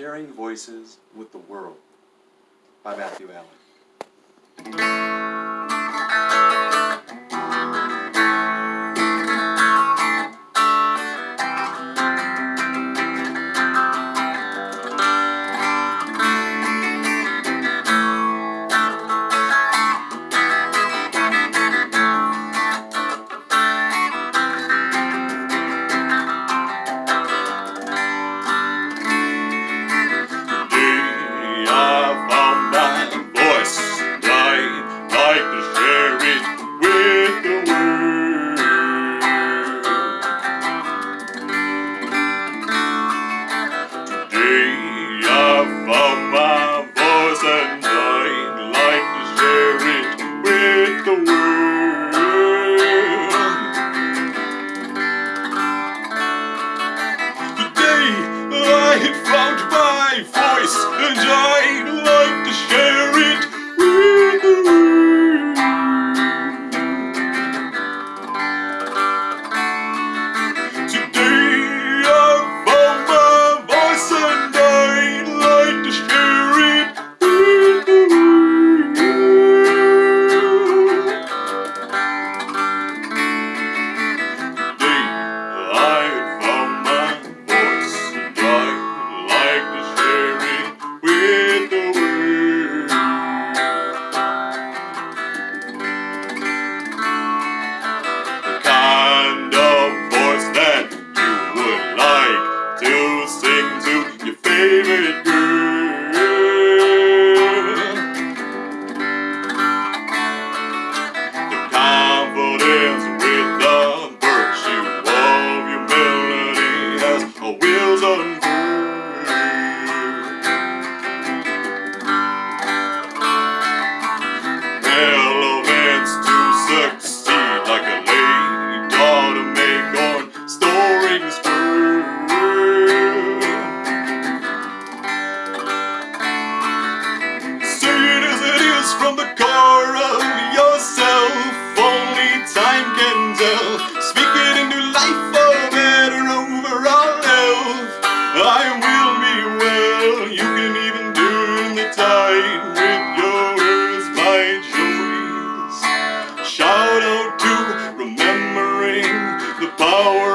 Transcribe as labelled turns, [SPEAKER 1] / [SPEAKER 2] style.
[SPEAKER 1] Sharing Voices with the World by Matthew Allen.
[SPEAKER 2] And like to share it with the world. Today I had found my voice and I'd like to share from the core of yourself. Only time can tell. Speak it into life for better overall health. I will be well. You can even turn the tide with your words by choice. Shout out to remembering the power